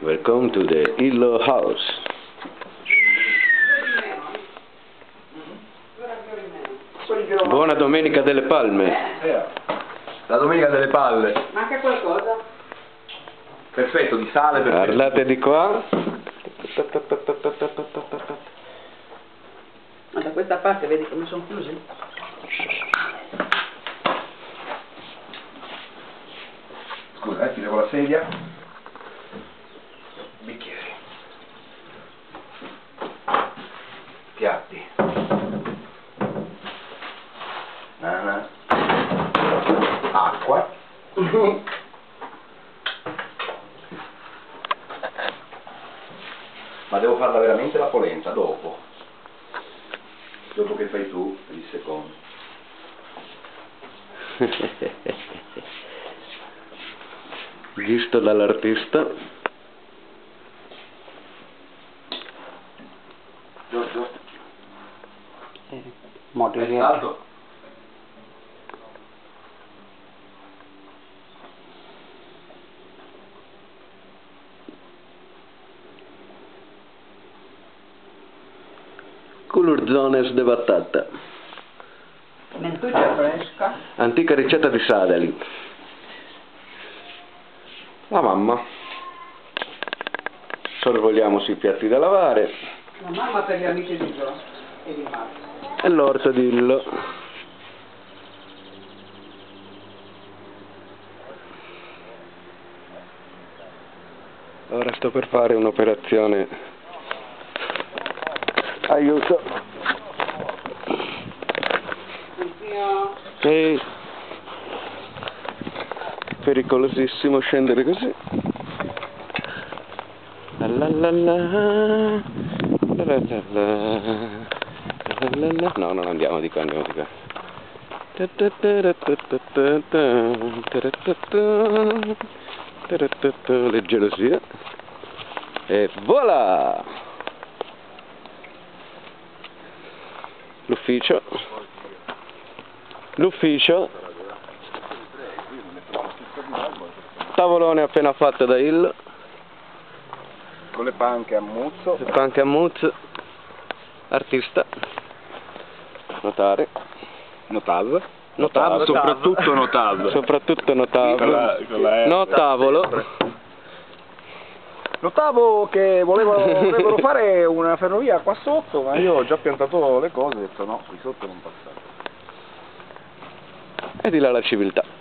Welcome to the Illo House. Buona Domenica delle Palme. Eh, La domenica delle palle. Manca qualcosa? Perfetto, di sale perfetto. Guardate di qua. Ma da questa parte vedi come sono chiusi? Scusa, eh, ti levo la sedia. Bicchieri. Piatti. Nana. Acqua. Ma devo farla veramente la polenta dopo. Dopo che fai tu, per il secondo. Visto dall'artista. Giorgio, Modo è stato? Color zones de batata. Mentuccia fresca. Antica ricetta di Sadali. La mamma. Sorvoliamo sui piatti da lavare. La mamma per gli amici di Gio e di Marco. E l'orto di Illo. Ora sto per fare un'operazione. Aiuto. Ehi. Pericolosissimo scendere così. La la la la. La la. No, non andiamo di qua, andiamo di qua. Le gelosie. E voilà! L'ufficio. L'ufficio. Tavolone appena fatto da Il. Con le panche a muzzo. Anche a Muz. Artista. Notare. Notav. Notav. Soprattutto notav. Soprattutto notav. Notavolo. Notavo che volevano, volevano fare una ferrovia qua sotto, ma io ho già piantato le cose e ho detto no, qui sotto non passate. E di là la civiltà.